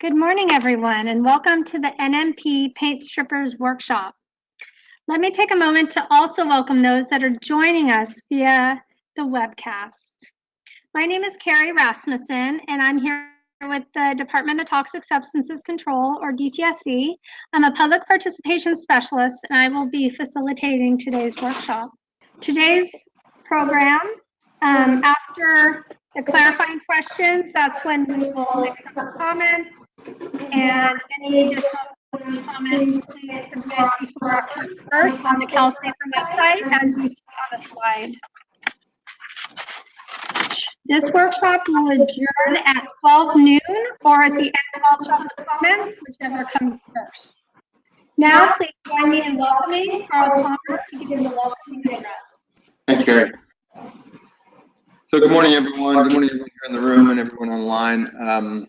Good morning, everyone, and welcome to the NMP Paint Strippers Workshop. Let me take a moment to also welcome those that are joining us via the webcast. My name is Carrie Rasmussen, and I'm here with the Department of Toxic Substances Control, or DTSC. I'm a public participation specialist, and I will be facilitating today's workshop. Today's program, um, after the clarifying questions, that's when we will accept comments and any additional comments, please submit before October 1st on the CalSafer website as you see on the slide. This workshop will adjourn at 12 noon or at the end of all public comments, whichever comes first. Now, please join me in welcoming Carl Palmer to begin the welcoming address. Thanks, Gary. So good morning, everyone. Good morning, everyone here in the room and everyone online. Um,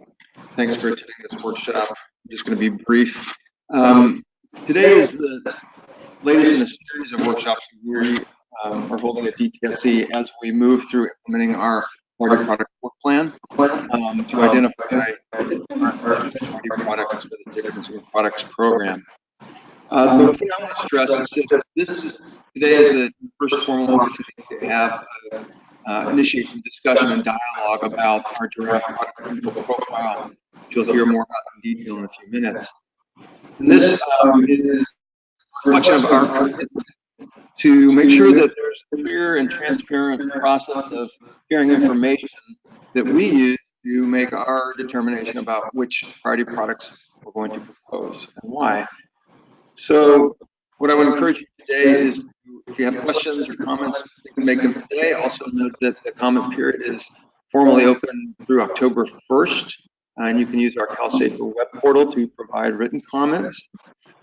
thanks for attending this workshop. I'm just going to be brief. Um, today is the latest in a series of workshops we um, are holding at DTSC as we move through implementing our product work plan um, to identify our priority products for the Safer Consumer Products Program. Uh, the thing I want to stress is that this is today is the first formal opportunity to have uh, uh, initiate some discussion and dialogue about our draft product profile, you'll hear more about in detail in a few minutes. And this um, is a reflection of our to make sure that there's a clear and transparent process of sharing information that we use to make our determination about which priority products we're going to propose and why. So what I would encourage you today is if you have questions or comments, you can make them today. Also note that the comment period is formally open through October 1st, and you can use our CalSafer web portal to provide written comments.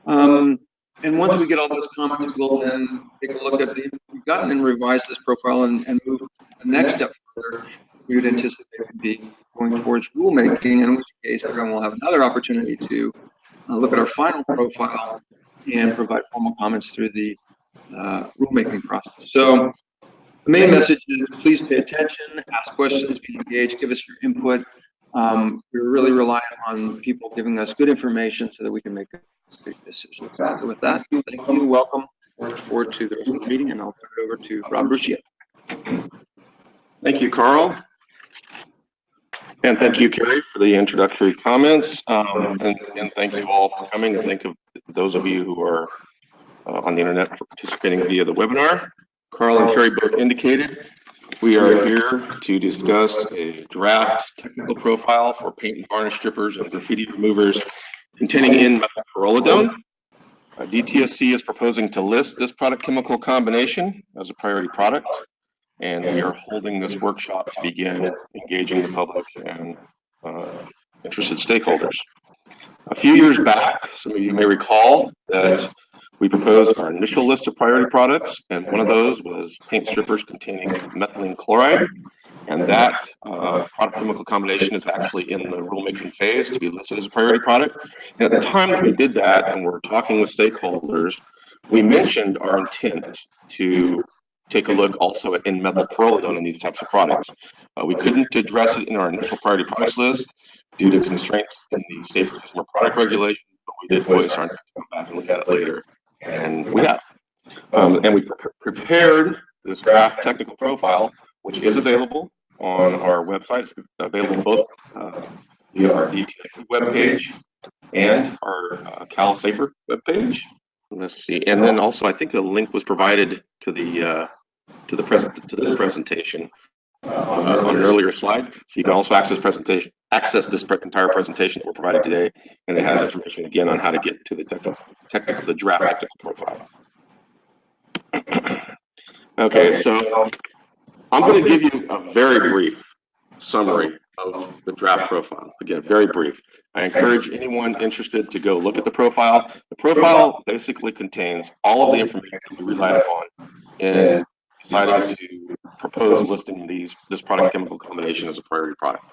Um, and once we get all those comments, we'll then take a look at the we've gotten and revise this profile and, and move the next step further. We would anticipate would be going towards rulemaking, in which case everyone will have another opportunity to uh, look at our final profile and provide formal comments through the uh, rulemaking process. So the main message is please pay attention, ask questions, be engaged, give us your input. Um, we're really relying on people giving us good information so that we can make good decisions. So with that, thank you, welcome. Look forward to the rest of the meeting, and I'll turn it over to Rob Brushia. Thank you, Carl. And thank you, Carrie, for the introductory comments. Um, and, and, thank you all for coming. And thank you those of you who are uh, on the internet for participating via the webinar. Carl and Carrie both indicated we are here to discuss a draft technical profile for paint and varnish strippers and graffiti removers containing N-methylpyrrolidone. Uh, DTSC is proposing to list this product chemical combination as a priority product, and we are holding this workshop to begin engaging the public and uh, interested stakeholders. A few years back, some of you may recall that we proposed our initial list of priority products, and one of those was paint strippers containing methylene chloride. And that uh, product chemical combination is actually in the rulemaking phase to be listed as a priority product. And at the time that we did that and we're talking with stakeholders, we mentioned our intent to take a look also at N-methylpyrrolidone in these types of products. Uh, we couldn't address it in our initial priority products list due to constraints in the safer consumer product regulation, but we did voice our intent to come back and look at it later, and we have. Um, and we pre prepared this draft technical profile, which is available on our website. It's available both uh, via our DTSC webpage and our uh, Cal Safer webpage. Let's see, and then also I think a link was provided to the uh, to the present to this presentation uh, on an earlier slide. So you can also access presentation access this entire presentation that we're providing today, and it has information again on how to get to the technical, technical the draft technical profile. okay, so I'm going to give you a very brief summary of the draft profile. Again, very brief. I encourage anyone interested to go look at the profile. The profile basically contains all of the information that we relied upon in deciding to propose listing these this product chemical combination as a priority product.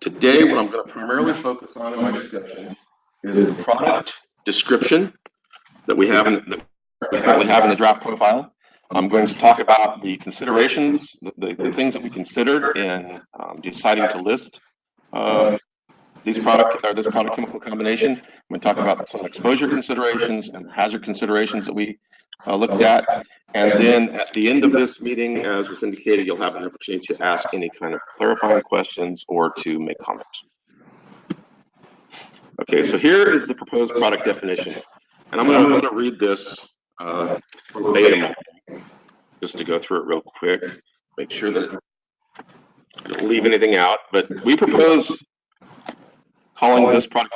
Today, what I'm going to primarily focus on in my discussion is the product description that we have in, we currently have in the draft profile. I'm going to talk about the considerations, the, the, the things that we considered in um, deciding to list uh, these product or this product chemical combination. To talk about some exposure considerations and hazard considerations that we uh, looked at. And then at the end of this meeting, as was indicated, you'll have an opportunity to ask any kind of clarifying questions or to make comments. Okay, so here is the proposed product definition. And I'm going to read this uh, just to go through it real quick, make sure that I don't leave anything out. But we propose calling this product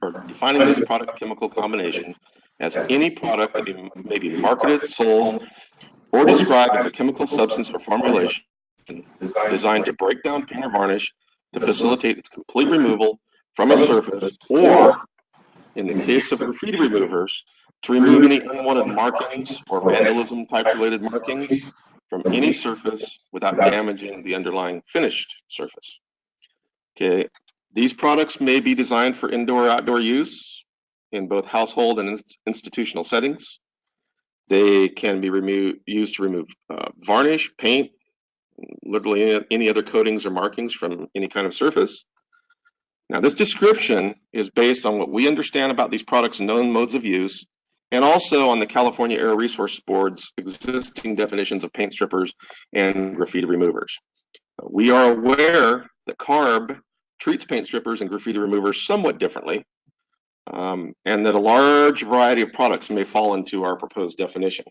or defining this product chemical combination as any product that may be marketed, sold, or described as a chemical substance or formulation designed to break down paint or varnish to facilitate its complete removal from a surface, or in the case of graffiti removers, to remove any unwanted markings or vandalism type related markings from any surface without damaging the underlying finished surface. Okay, these products may be designed for indoor or outdoor use in both household and institutional settings. They can be used to remove uh, varnish, paint, literally any, any other coatings or markings from any kind of surface. Now, this description is based on what we understand about these products' known modes of use and also on the California Air Resource Board's existing definitions of paint strippers and graffiti removers. We are aware that CARB treats paint strippers and graffiti removers somewhat differently, um, and that a large variety of products may fall into our proposed definition.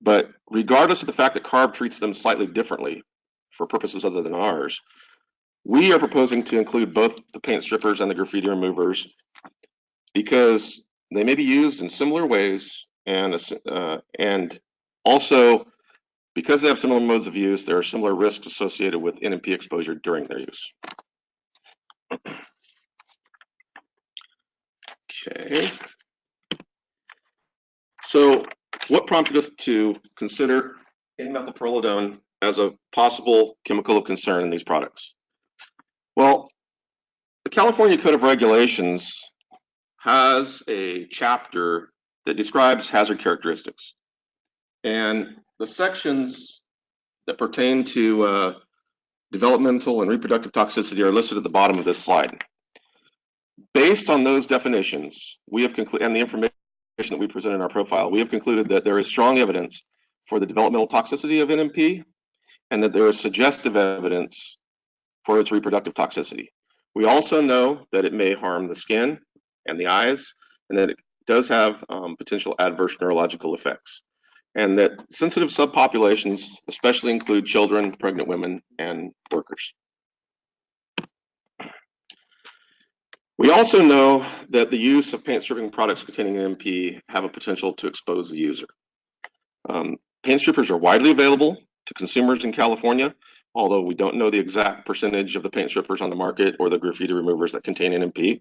But regardless of the fact that CARB treats them slightly differently for purposes other than ours, we are proposing to include both the paint strippers and the graffiti removers because they may be used in similar ways and, uh, and also because they have similar modes of use, there are similar risks associated with NMP exposure during their use. Okay. So what prompted us to consider N-methylpyrrolidone as a possible chemical of concern in these products? Well, the California Code of Regulations has a chapter that describes hazard characteristics. And the sections that pertain to uh, developmental and reproductive toxicity are listed at the bottom of this slide. Based on those definitions, we have concluded, and the information that we present in our profile, we have concluded that there is strong evidence for the developmental toxicity of NMP and that there is suggestive evidence for its reproductive toxicity. We also know that it may harm the skin and the eyes, and that it does have um, potential adverse neurological effects and that sensitive subpopulations especially include children, pregnant women, and workers. We also know that the use of paint stripping products containing NMP have a potential to expose the user. Um, paint strippers are widely available to consumers in California, although we don't know the exact percentage of the paint strippers on the market or the graffiti removers that contain NMP.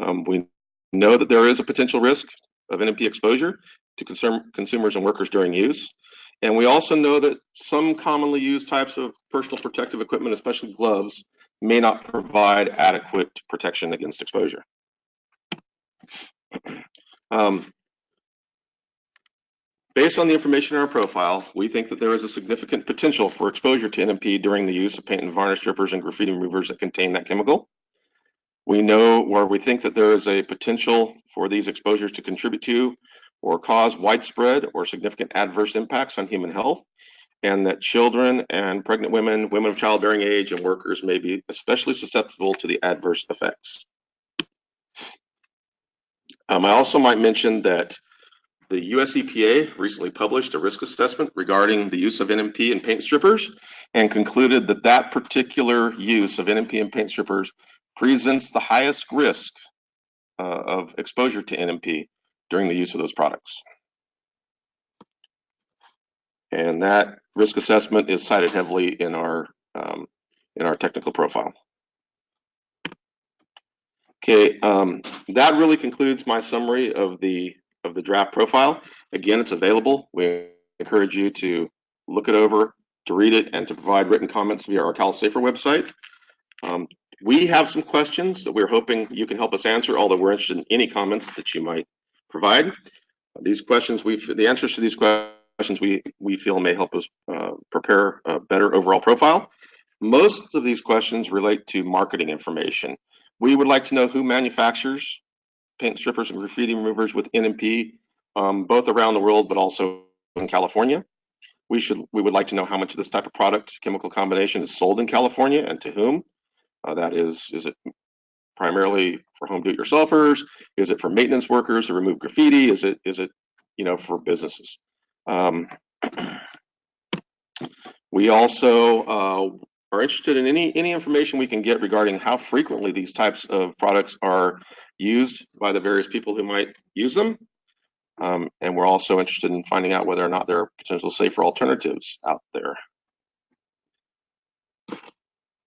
Um, we know that there is a potential risk of NMP exposure to consum consumers and workers during use. And we also know that some commonly used types of personal protective equipment, especially gloves, may not provide adequate protection against exposure. Um, based on the information in our profile, we think that there is a significant potential for exposure to NMP during the use of paint and varnish strippers and graffiti removers that contain that chemical. We know where we think that there is a potential for these exposures to contribute to or cause widespread or significant adverse impacts on human health, and that children and pregnant women, women of childbearing age, and workers may be especially susceptible to the adverse effects. Um, I also might mention that the US EPA recently published a risk assessment regarding the use of NMP in paint strippers and concluded that that particular use of NMP in paint strippers presents the highest risk uh, of exposure to NMP during the use of those products. And that risk assessment is cited heavily in our um, in our technical profile. Okay, um, that really concludes my summary of the of the draft profile. Again, it's available. We encourage you to look it over, to read it, and to provide written comments via our CalSAFER website. Um, we have some questions that we're hoping you can help us answer, although we're interested in any comments that you might provide. These questions, we the answers to these questions we we feel may help us uh, prepare a better overall profile. Most of these questions relate to marketing information. We would like to know who manufactures paint strippers and graffiti removers with NMP, um, both around the world, but also in California. We should we would like to know how much of this type of product chemical combination is sold in California and to whom. Uh, that is, is it primarily for home do-it-yourselfers? Is it for maintenance workers to remove graffiti? Is it is it you know for businesses? Um, we also uh, are interested in any any information we can get regarding how frequently these types of products are used by the various people who might use them. Um, and we're also interested in finding out whether or not there are potential safer alternatives out there.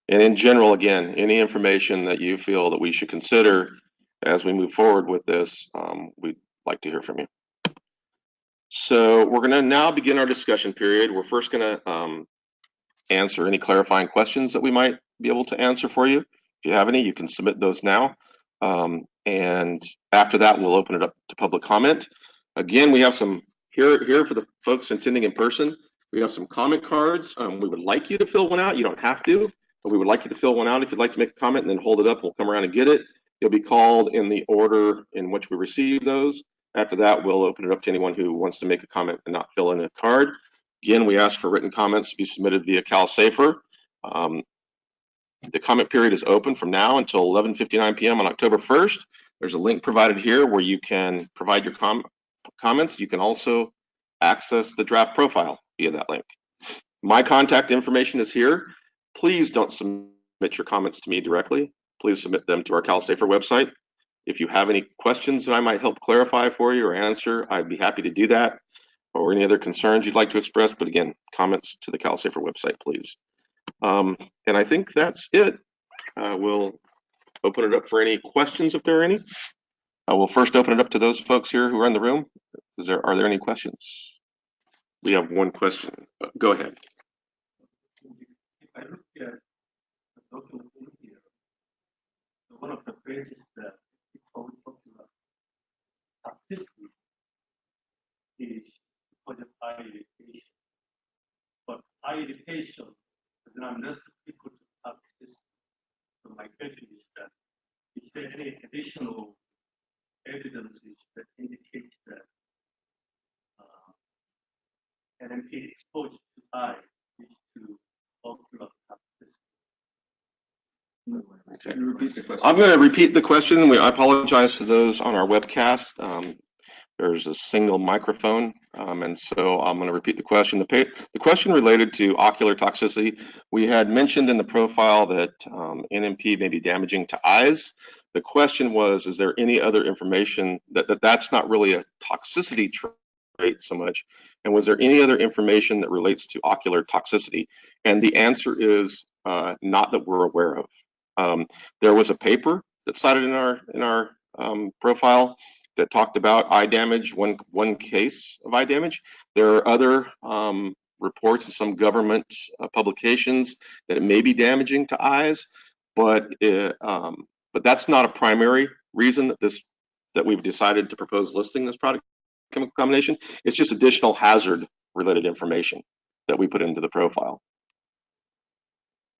And in general, again, any information that you feel that we should consider as we move forward with this, um, we'd like to hear from you. So we're going to now begin our discussion period. We're first going to um, answer any clarifying questions that we might be able to answer for you. If you have any, you can submit those now. Um, and after that, we'll open it up to public comment. Again, we have some here here for the folks attending in person. We have some comment cards. Um, we would like you to fill one out. You don't have to, but we would like you to fill one out if you'd like to make a comment and then hold it up. We'll come around and get it. You'll be called in the order in which we receive those. After that, we'll open it up to anyone who wants to make a comment and not fill in a card. Again, we ask for written comments to be submitted via CalSafer. Um, the comment period is open from now until 11:59 p.m. on October 1st. There's a link provided here where you can provide your com comments. You can also access the draft profile via that link. My contact information is here. Please don't submit your comments to me directly. Please submit them to our CalSafer website. If you have any questions that I might help clarify for you or answer, I'd be happy to do that. Or any other concerns you'd like to express, but again, comments to the CalSafer website, please. Um, and I think that's it. Uh, we'll open it up for any questions if there are any. I will first open it up to those folks here who are in the room. Is there are there any questions? We have one question. Go ahead. If I look at the here, so one of the phrases that is always popular, toxicity is because of eye irritation. But eye irritation does not necessarily equal to toxicity. So my question is that, is there any additional evidence that indicates that uh, NMP exposure to eye leads to ocular toxicity? Can you repeat the question? I'm going to repeat the question. We, I apologize to those on our webcast. Um, there's a single microphone, um, and so I'm going to repeat the question. The, the question related to ocular toxicity. We had mentioned in the profile that um, NMP may be damaging to eyes. The question was, is there any other information that, that that's not really a toxicity trait so much? And was there any other information that relates to ocular toxicity? And the answer is uh, not that we're aware of. Um, there was a paper that's cited in our in our um, profile that talked about eye damage, one one case of eye damage. There are other um, reports in some government uh, publications that it may be damaging to eyes, but it, um, but that's not a primary reason that this that we've decided to propose listing this product chemical combination. It's just additional hazard related information that we put into the profile.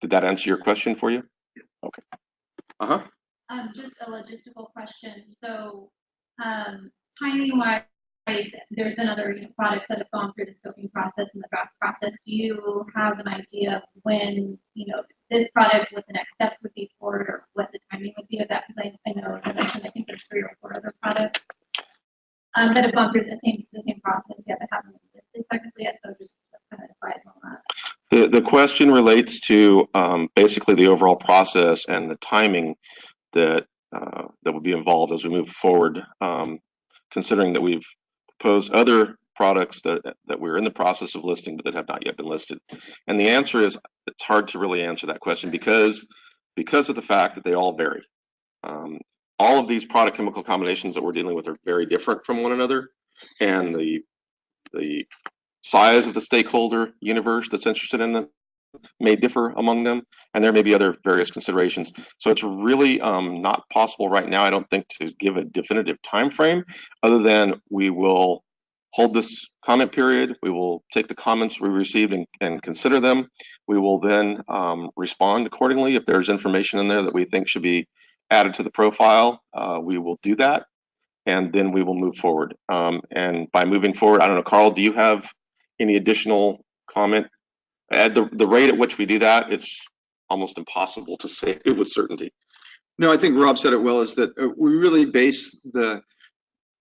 Did that answer your question for you? Okay. Uh-huh. Um, just a logistical question. So, um, timing wise, there's been other you know, products that have gone through the scoping process and the draft process. Do you have an idea of when, you know, this product, what the next steps would be for it, or what the timing would be of that? Because I, I know, as I mentioned, I think there's three or four other products um, that have gone through the same, the same process yet that haven't existed technically yet. So just kind of advise on that. The, the question relates to um, basically the overall process and the timing that uh, that would be involved as we move forward, um, considering that we've proposed other products that that we're in the process of listing but that have not yet been listed. And the answer is it's hard to really answer that question because because of the fact that they all vary. Um, all of these product chemical combinations that we're dealing with are very different from one another, and the the size of the stakeholder universe that's interested in them may differ among them, and there may be other various considerations. So it's really um, not possible right now, I don't think, to give a definitive time frame, other than we will hold this comment period. We will take the comments we received and, and consider them. We will then um, respond accordingly. If there's information in there that we think should be added to the profile, uh, we will do that. And then we will move forward. Um, and by moving forward, I don't know, Carl, do you have any additional comment? At the, the rate at which we do that, it's almost impossible to say it with certainty. No, I think Rob said it well, is that uh, we really base the,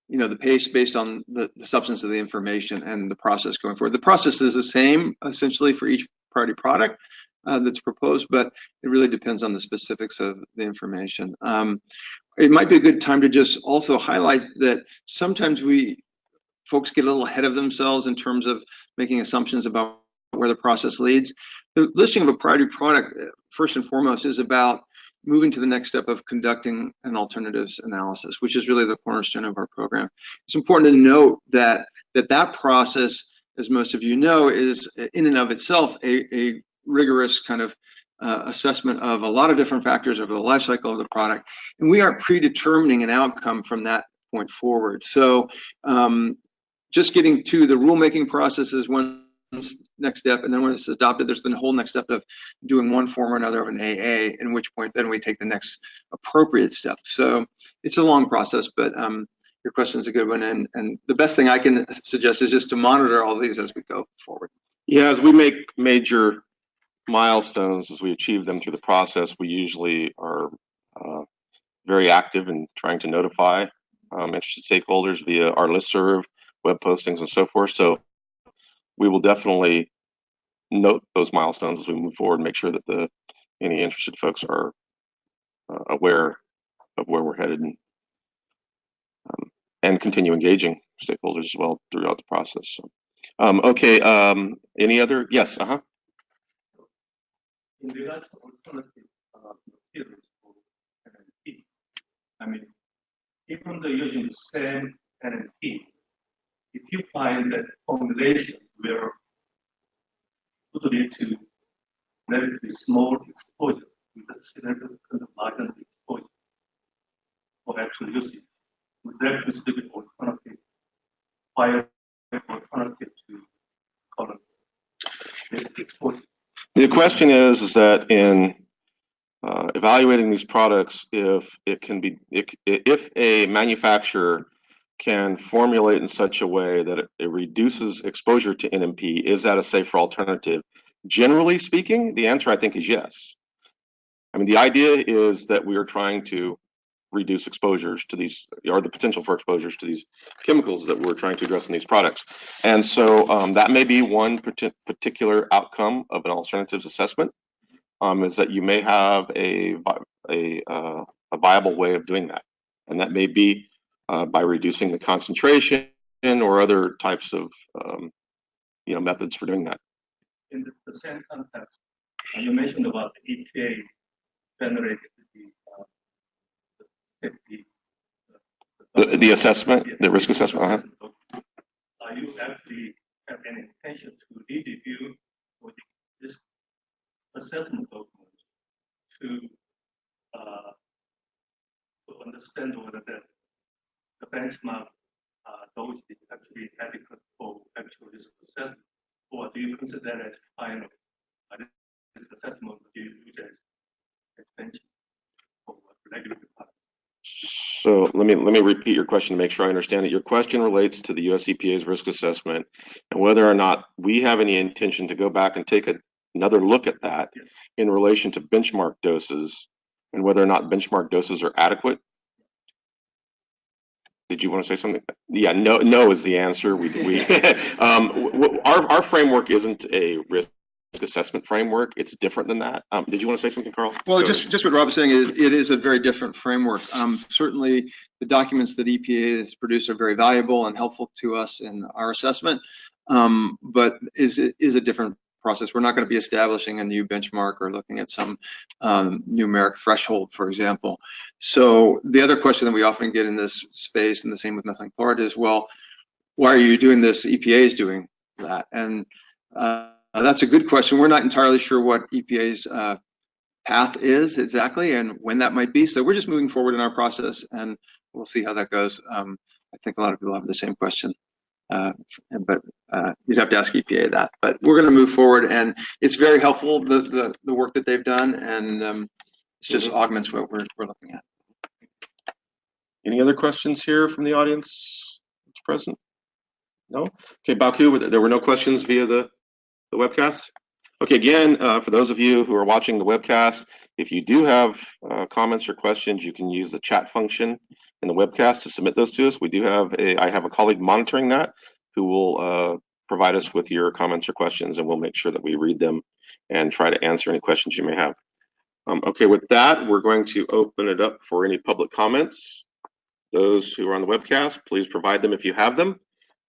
you know, the pace based on the, the substance of the information and the process going forward. The process is the same essentially for each priority product uh, that's proposed, but it really depends on the specifics of the information. Um, it might be a good time to just also highlight that sometimes we, folks get a little ahead of themselves in terms of making assumptions about where the process leads. The listing of a priority product, uh, first and foremost, is about moving to the next step of conducting an alternatives analysis, which is really the cornerstone of our program. It's important to note that that, that process, as most of you know, is in and of itself a, a rigorous kind of uh, assessment of a lot of different factors over the life cycle of the product. And we are predetermining an outcome from that point forward. So um, just getting to the rulemaking process is one next step. And then when it's adopted, there's the whole next step of doing one form or another of an AA, in which point then we take the next appropriate step. So it's a long process, but um, your question is a good one. And, and the best thing I can suggest is just to monitor all these as we go forward. Yeah, as we make major milestones, as we achieve them through the process, we usually are uh, very active in trying to notify um, interested stakeholders via our listserv, web postings, and so forth. So we will definitely note those milestones as we move forward, and make sure that the any interested folks are uh, aware of where we're headed and um, and continue engaging stakeholders as well throughout the process. So, um, okay, um, any other? Yes, uh-huh. In regards to alternative uh, materials for I mean, even though using the same NMP, if you find that formulation would lead to relatively small exposure with a significant margin of exposure for actual usage, would that be still be alternative, fire alternative to column exposure? The question is, is that in uh, evaluating these products, if it can be, if, if a manufacturer can formulate in such a way that it, it, reduces exposure to NMP, is that a safer alternative? Generally speaking, the answer I think is yes. I mean, the idea is that we are trying to reduce exposures to these, or the potential for exposures to these chemicals that we're trying to address in these products. And so um, that may be one particular outcome of an alternatives assessment, um, is that you may have a, a, uh, a viable way of doing that. And that may be uh, by reducing the concentration or other types of um, you know methods for doing that. In the, the same context, uh, you mentioned about the EPA generated the, uh, the, the, the, assessment, the risk assessment. -huh. Are you actually have any intention to review this assessment document to uh, to understand whether that the benchmark uh, those is actually adequate for actual risk assessment, or do you consider that as final uh, risk assessment do you use as, benchmark for regulatory parts? So let me let me repeat your question to make sure I understand it. Your question relates to the US EPA's risk assessment and whether or not we have any intention to go back and take a, another look at that yes. in relation to benchmark doses and whether or not benchmark doses are adequate did you want to say something? Yeah, no, no is the answer. We, we um, our, our framework isn't a risk assessment framework. It's different than that. Um, did you want to say something, Carl? Well, Go just ahead. just what Rob was saying is it is a very different framework. Um, certainly, the documents that EPA has produced are very valuable and helpful to us in our assessment, um, but is is a different process. We're not going to be establishing a new benchmark or looking at some um, numeric threshold, for example. So the other question that we often get in this space, and the same with methylene chloride, is, well, why are you doing this? EPA is doing that. And uh, that's a good question. We're not entirely sure what EPA's uh, path is exactly and when that might be. So we're just moving forward in our process and we'll see how that goes. Um, I think a lot of people have the same question. Uh, but uh, you'd have to ask EPA that. But we're going to move forward and it's very helpful, the, the, the work that they've done. And um, it just augments what we're, we're looking at. Any other questions here from the audience that's present? No? Okay, Baku, there were no questions via the, the webcast? Okay, again, uh, for those of you who are watching the webcast, if you do have uh, comments or questions, you can use the chat function in the webcast to submit those to us. We do have a, I have a colleague monitoring that who will uh, provide us with your comments or questions and we'll make sure that we read them and try to answer any questions you may have. Um, okay, with that, we're going to open it up for any public comments. Those who are on the webcast, please provide them if you have them.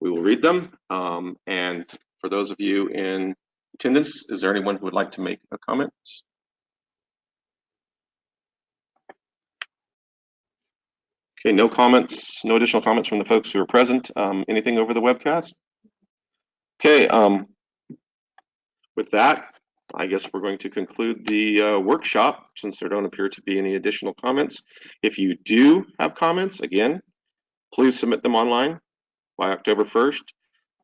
We will read them. Um, and for those of you in attendance, is there anyone who would like to make a comment? Okay, no comments, no additional comments from the folks who are present. Um, anything over the webcast? Okay, um, with that, I guess we're going to conclude the uh, workshop since there don't appear to be any additional comments. If you do have comments, again, please submit them online by October 1st.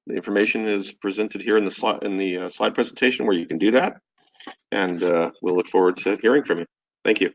The information is presented here in the slide in the uh, slide presentation where you can do that. And uh, we'll look forward to hearing from you. Thank you.